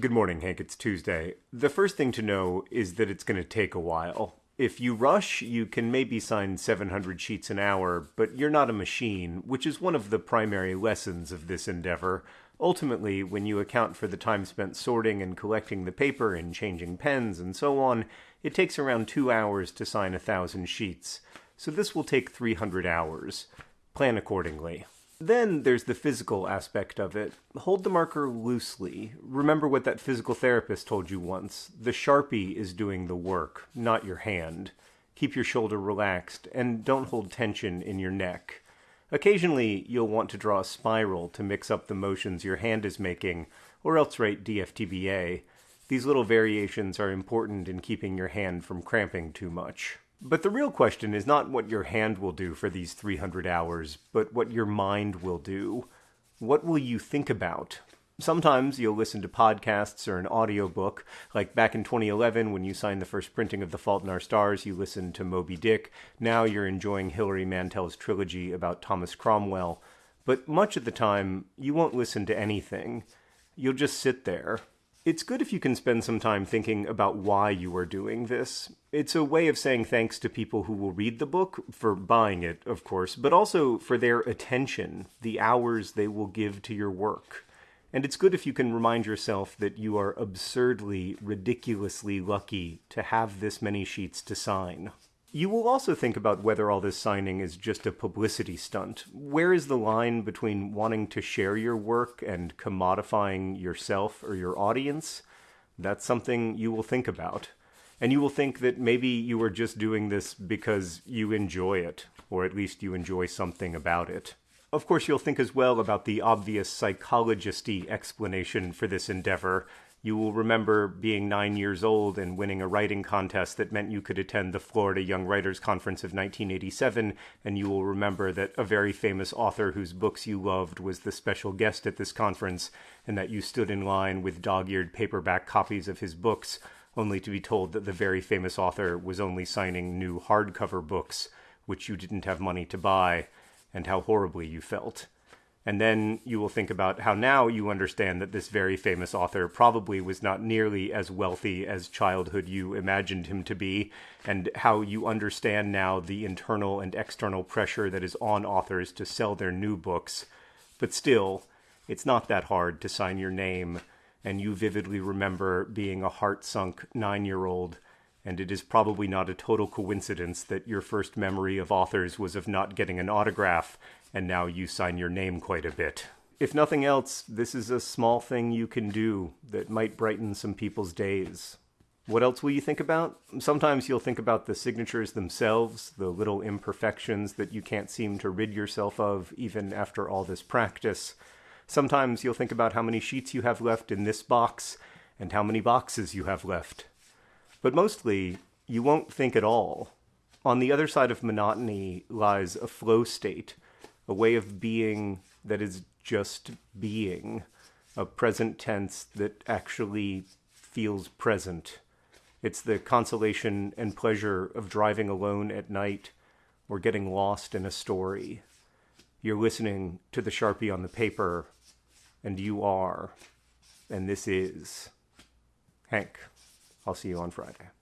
Good morning, Hank. It's Tuesday. The first thing to know is that it's going to take a while. If you rush, you can maybe sign 700 sheets an hour, but you're not a machine, which is one of the primary lessons of this endeavor. Ultimately, when you account for the time spent sorting and collecting the paper and changing pens and so on, it takes around two hours to sign a thousand sheets. So this will take 300 hours. Plan accordingly. Then there's the physical aspect of it. Hold the marker loosely. Remember what that physical therapist told you once. The Sharpie is doing the work, not your hand. Keep your shoulder relaxed, and don't hold tension in your neck. Occasionally, you'll want to draw a spiral to mix up the motions your hand is making, or else write DFTBA. These little variations are important in keeping your hand from cramping too much. But the real question is not what your hand will do for these 300 hours, but what your mind will do. What will you think about? Sometimes you'll listen to podcasts or an audiobook, like back in 2011 when you signed the first printing of The Fault in Our Stars, you listened to Moby Dick. Now you're enjoying Hilary Mantel's trilogy about Thomas Cromwell. But much of the time, you won't listen to anything. You'll just sit there, it's good if you can spend some time thinking about why you are doing this. It's a way of saying thanks to people who will read the book, for buying it, of course, but also for their attention, the hours they will give to your work. And it's good if you can remind yourself that you are absurdly, ridiculously lucky to have this many sheets to sign. You will also think about whether all this signing is just a publicity stunt. Where is the line between wanting to share your work and commodifying yourself or your audience? That's something you will think about. And you will think that maybe you are just doing this because you enjoy it, or at least you enjoy something about it. Of course, you'll think as well about the obvious psychologisty explanation for this endeavor, you will remember being nine years old and winning a writing contest that meant you could attend the Florida Young Writers Conference of 1987, and you will remember that a very famous author whose books you loved was the special guest at this conference, and that you stood in line with dog eared paperback copies of his books, only to be told that the very famous author was only signing new hardcover books, which you didn't have money to buy, and how horribly you felt. And then you will think about how now you understand that this very famous author probably was not nearly as wealthy as childhood you imagined him to be, and how you understand now the internal and external pressure that is on authors to sell their new books. But still, it's not that hard to sign your name, and you vividly remember being a heart sunk nine year old and it is probably not a total coincidence that your first memory of authors was of not getting an autograph, and now you sign your name quite a bit. If nothing else, this is a small thing you can do that might brighten some people's days. What else will you think about? Sometimes you'll think about the signatures themselves, the little imperfections that you can't seem to rid yourself of even after all this practice. Sometimes you'll think about how many sheets you have left in this box and how many boxes you have left. But mostly, you won't think at all. On the other side of monotony lies a flow state, a way of being that is just being, a present tense that actually feels present. It's the consolation and pleasure of driving alone at night or getting lost in a story. You're listening to the Sharpie on the paper, and you are, and this is Hank. I'll see you on Friday.